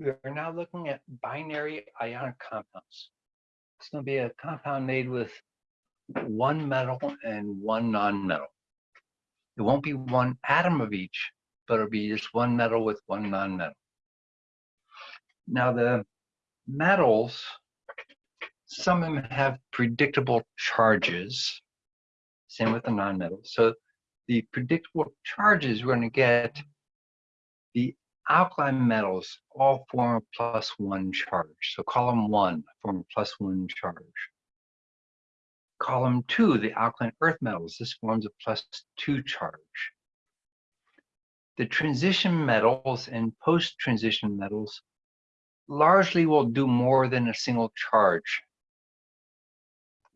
We are now looking at binary ionic compounds. It's going to be a compound made with one metal and one non-metal. It won't be one atom of each, but it'll be just one metal with one non-metal. Now the metals, some of them have predictable charges. Same with the non-metals. So the predictable charges we're going to get the alkaline metals all form a plus one charge. So column one form a plus one charge. Column two, the alkaline earth metals, this forms a plus two charge. The transition metals and post-transition metals largely will do more than a single charge.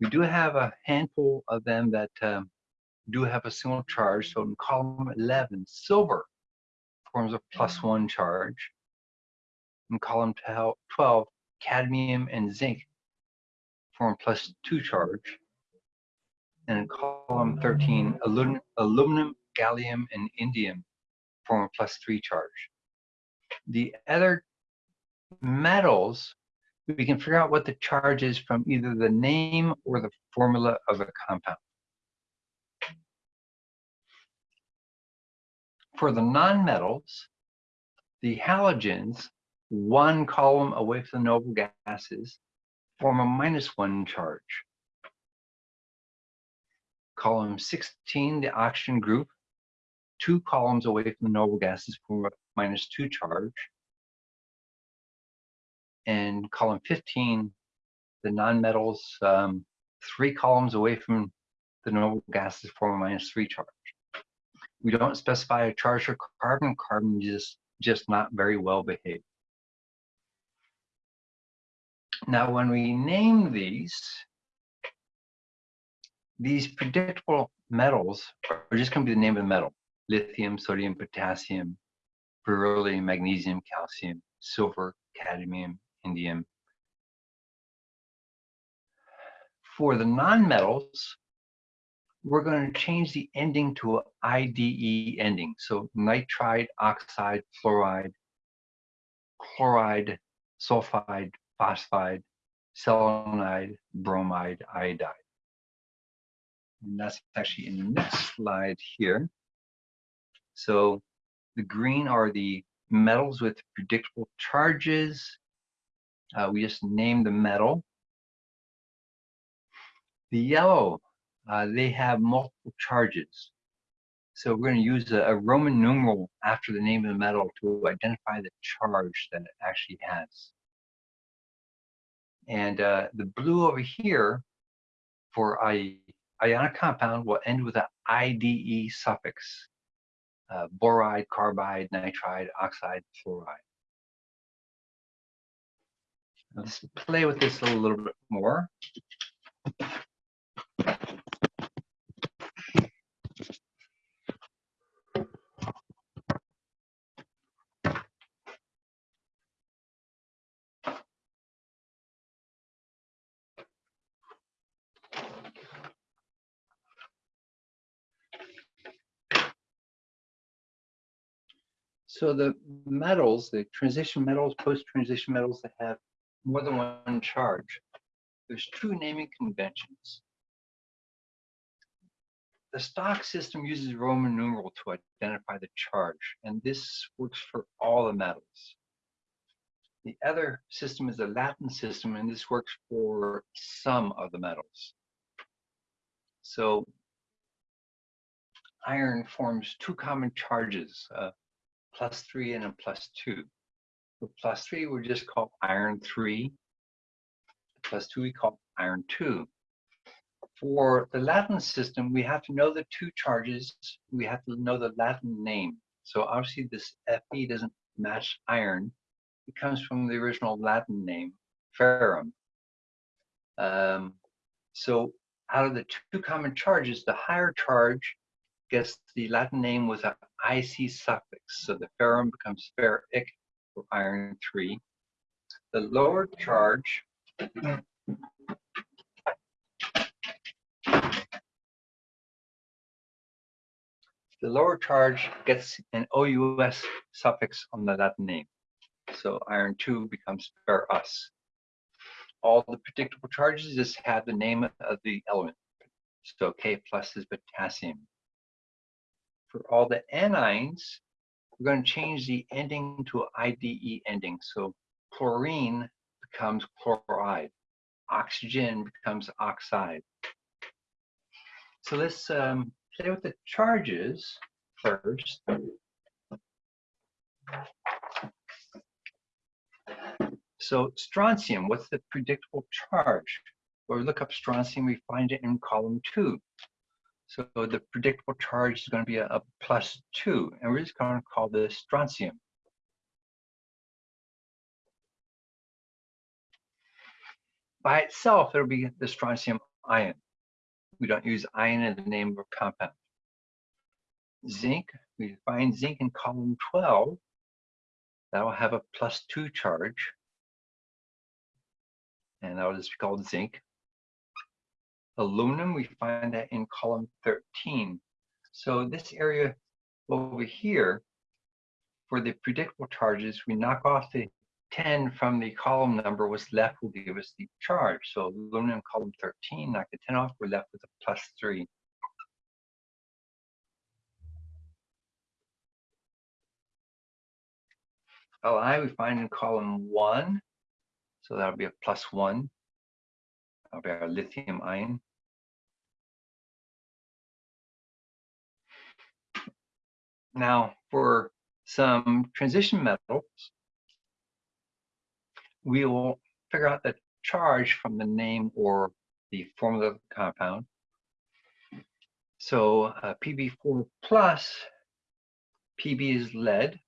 We do have a handful of them that um, do have a single charge. So in column 11, silver forms a plus one charge. In column 12, cadmium and zinc form plus two charge. And in column 13, aluminum, aluminum gallium, and indium form a plus three charge. The other metals, we can figure out what the charge is from either the name or the formula of a compound. For the nonmetals, the halogens, one column away from the noble gases, form a minus one charge. Column 16, the oxygen group, two columns away from the noble gases form a minus two charge. And column 15, the nonmetals, um, three columns away from the noble gases form a minus three charge. We don't specify a charge for carbon. Carbon is just not very well behaved. Now, when we name these, these predictable metals are just going to be the name of the metal. Lithium, sodium, potassium, beryllium, magnesium, calcium, silver, cadmium, indium. For the nonmetals, we're going to change the ending to an IDE ending. So nitride, oxide, fluoride, chloride, sulfide, phosphide, selenide, bromide, iodide. And that's actually in the next slide here. So the green are the metals with predictable charges. Uh, we just named the metal. The yellow uh, they have multiple charges. So we're going to use a, a, Roman numeral after the name of the metal to identify the charge that it actually has. And uh, the blue over here for a ionic compound will end with an IDE suffix. Uh, boride, carbide, nitride, oxide, fluoride. Let's play with this a little bit more. So the metals, the transition metals, post-transition metals that have more than one charge, there's two naming conventions. The stock system uses Roman numeral to identify the charge, and this works for all the metals. The other system is the Latin system, and this works for some of the metals. So iron forms two common charges, uh, plus three and a plus two. The plus three we just call iron three. Plus two we call iron two. For the Latin system, we have to know the two charges. We have to know the Latin name. So obviously this Fe doesn't match iron. It comes from the original Latin name, ferrum. Um, so out of the two common charges, the higher charge gets the Latin name with an IC suffix. So the ferrum becomes ferric for iron 3. The lower charge the lower charge gets an OUS suffix on the Latin name. So iron 2 becomes ferrous. All the predictable charges just have the name of the element. So K plus is potassium. For all the anions, we're going to change the ending to IDE ending. So chlorine becomes chloride. Oxygen becomes oxide. So let's um, play with the charges first. So strontium, what's the predictable charge? Well, we look up strontium, we find it in column two. So the predictable charge is going to be a, a plus two, and we're just going to call this strontium. By itself, it'll be the strontium ion. We don't use ion in the name of a compound. Zinc, we find zinc in column 12. That will have a plus two charge. And that will just be called zinc. Aluminum, we find that in column 13. So this area over here, for the predictable charges, we knock off the 10 from the column number, what's left will give us the charge. So aluminum column 13, knock the 10 off, we're left with a plus 3. Li we find in column 1, so that'll be a plus 1. That'll our lithium ion. Now, for some transition metals, we will figure out the charge from the name or the formula of the compound. So uh, Pb4 plus, Pb is lead.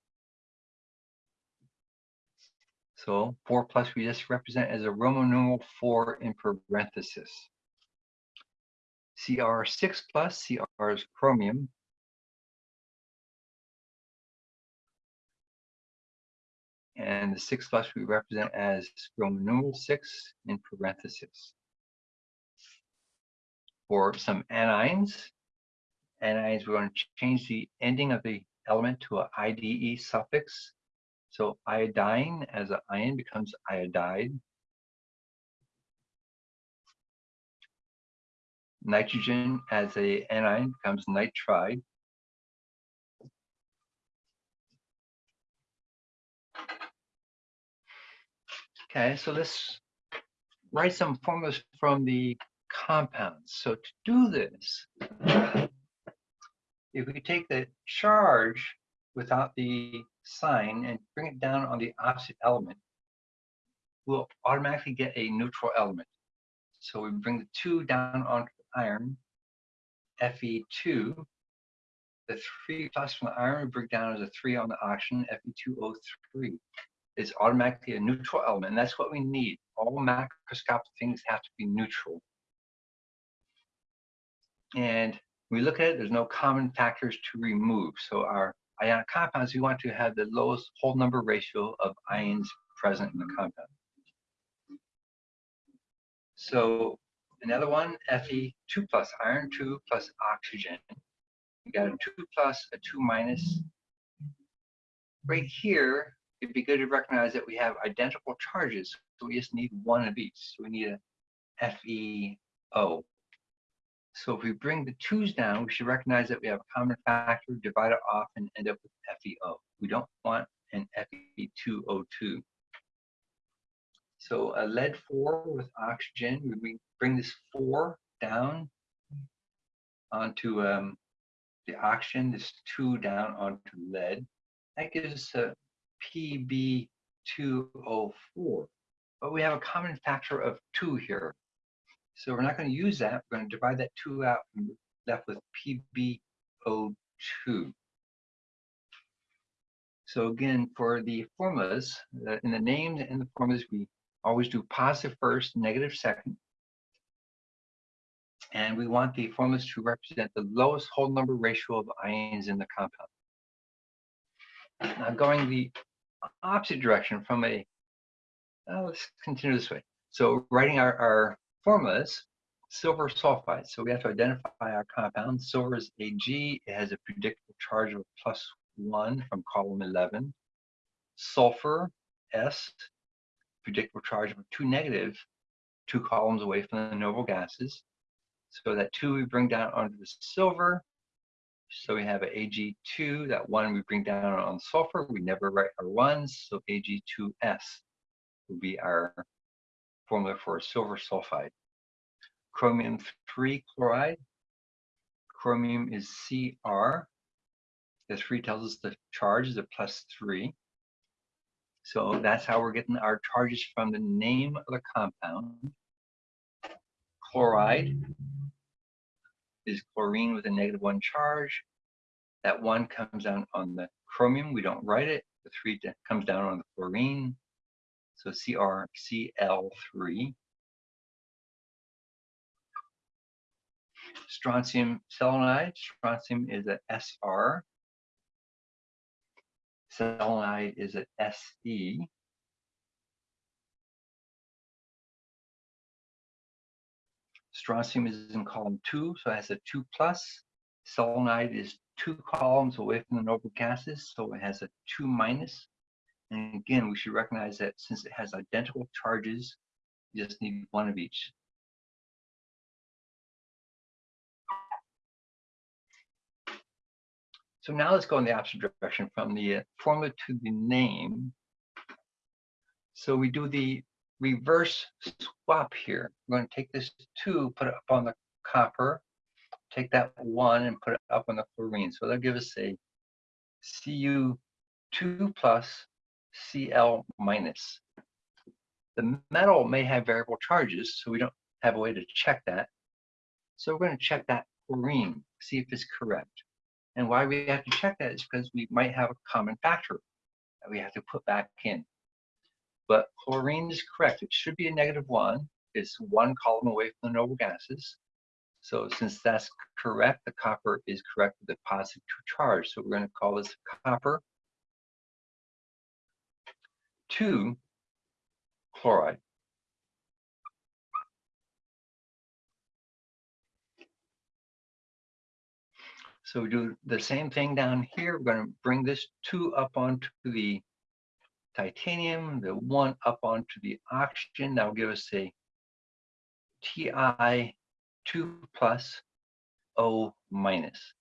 So 4 plus we just represent as a Roman numeral 4 in parenthesis. Cr6 plus, Cr is chromium. and the 6 plus we represent as Roman numeral 6 in parentheses. For some anions, anions, we're going to change the ending of the element to an IDE suffix. So iodine as an ion becomes iodide. Nitrogen as a anion becomes nitride. Okay, so let's write some formulas from the compounds. So to do this, if we take the charge without the sign and bring it down on the opposite element, we'll automatically get a neutral element. So we bring the 2 down onto the iron, Fe2. The 3 plus from the iron we bring down as a 3 on the oxygen, Fe2O3 is automatically a neutral element. And that's what we need. All macroscopic things have to be neutral. And we look at it, there's no common factors to remove. So our ionic compounds, we want to have the lowest whole number ratio of ions present in the compound. So another one, Fe2 plus, iron 2 plus oxygen. We got a 2 plus, a 2 minus. Right here, it'd be good to recognize that we have identical charges. So we just need one of each. So we need a FeO. So if we bring the twos down, we should recognize that we have a common factor, divide it off, and end up with FeO. We don't want an Fe2O2. So a lead 4 with oxygen, we bring this 4 down onto um, the oxygen, this 2 down onto lead. That gives us a Pb2O4. But we have a common factor of 2 here. So we're not going to use that. We're going to divide that 2 out and left with PbO2. So again, for the formulas, in the names and the formulas, we always do positive first, negative second. And we want the formulas to represent the lowest whole number ratio of ions in the compound. Now going the opposite direction from a, uh, let's continue this way. So writing our, our formulas, silver sulfide. So we have to identify our compound. Silver is Ag. It has a predictable charge of plus one from column 11. Sulfur S, predictable charge of two negative, two columns away from the noble gases. So that two we bring down onto the silver. So we have an Ag2, that one we bring down on sulfur. We never write our ones, so Ag2S will be our formula for silver sulfide. Chromium 3 chloride. Chromium is Cr. The 3 tells us the charge is a plus 3. So that's how we're getting our charges from the name of the compound. Chloride is chlorine with a negative one charge. That one comes down on the chromium. We don't write it. The three comes down on the chlorine. So CrCl3. Strontium selenide. Strontium is a SR. Selenide is an SE. Strontium is in column two, so it has a two plus. Selenide is two columns away from the noble gases, so it has a two minus. And again, we should recognize that since it has identical charges, you just need one of each. So now let's go in the opposite direction from the uh, formula to the name. So we do the reverse swap here. We're going to take this 2, put it up on the copper, take that 1 and put it up on the chlorine. So that'll give us a Cu2 plus Cl minus. The metal may have variable charges, so we don't have a way to check that. So we're going to check that chlorine, see if it's correct. And why we have to check that is because we might have a common factor that we have to put back in but chlorine is correct. It should be a negative one. It's one column away from the noble gases. So since that's correct, the copper is correct with a positive charge. So we're going to call this copper 2 chloride. So we do the same thing down here. We're going to bring this 2 up onto the titanium, the one up onto the oxygen. That will give us a Ti2 plus O minus.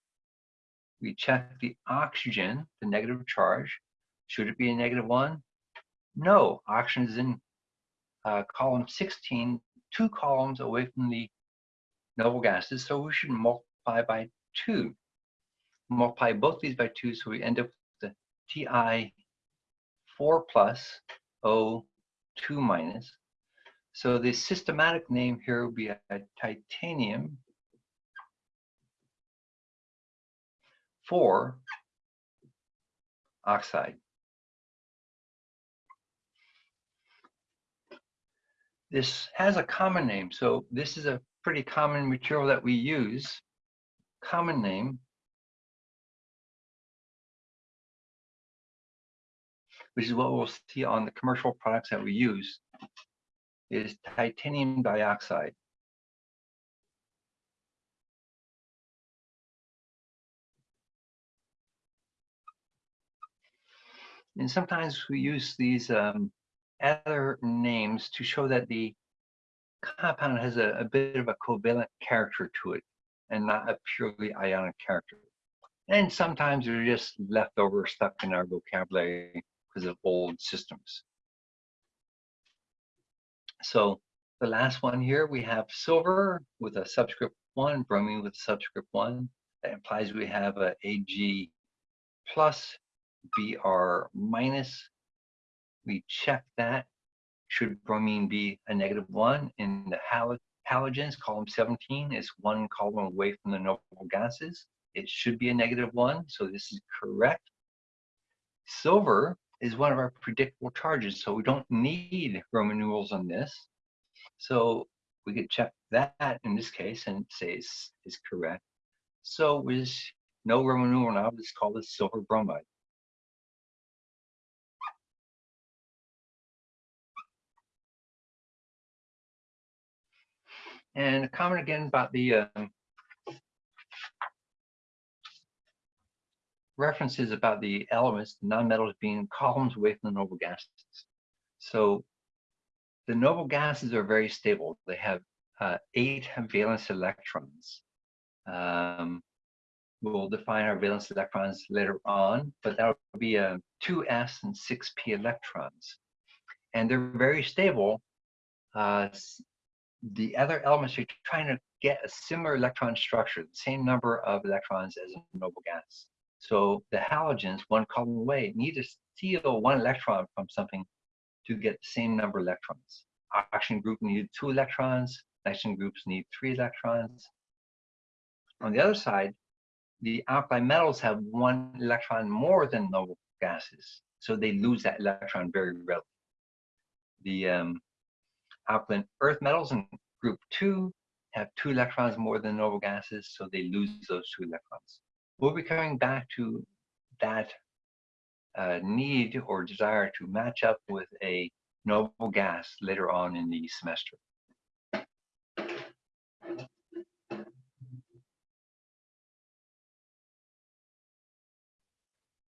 We check the oxygen, the negative charge. Should it be a negative one? No, oxygen is in uh, column 16, two columns away from the noble gases, so we should multiply by two. Multiply both these by two, so we end up with the Ti 4 plus O 2 minus. So the systematic name here would be a, a titanium 4 oxide. This has a common name, so this is a pretty common material that we use. Common name which is what we'll see on the commercial products that we use, is titanium dioxide. And sometimes we use these um, other names to show that the compound has a, a, bit of a covalent character to it and not a purely ionic character. And sometimes they're just leftover stuck in our vocabulary because of old systems. So the last one here, we have silver with a subscript 1, bromine with subscript 1. That implies we have a Ag plus, Br minus. We check that. Should bromine be a negative 1 in the hal halogens, column 17 is one column away from the noble gases. It should be a negative 1, so this is correct. Silver is one of our predictable charges. So we don't need Roman numerals on this. So we could check that in this case and say is, is correct. So with no Roman numeral now, let's call this silver bromide. And a comment again about the um, references about the elements, the nonmetals being columns away from the noble gases. So the noble gases are very stable. They have uh, eight valence electrons. Um, we'll define our valence electrons later on, but that will be a 2s and 6p electrons. And they're very stable. Uh, the other elements are trying to get a similar electron structure, the same number of electrons as a noble gas. So the halogens, one column away, need to steal one electron from something to get the same number of electrons. Oxygen group needed two electrons, nitrogen groups need three electrons. On the other side, the alkali metals have one electron more than noble gases, so they lose that electron very readily. The um, alkaline earth metals in group two have two electrons more than noble gases, so they lose those two electrons. We'll be coming back to that uh, need or desire to match up with a noble gas later on in the semester.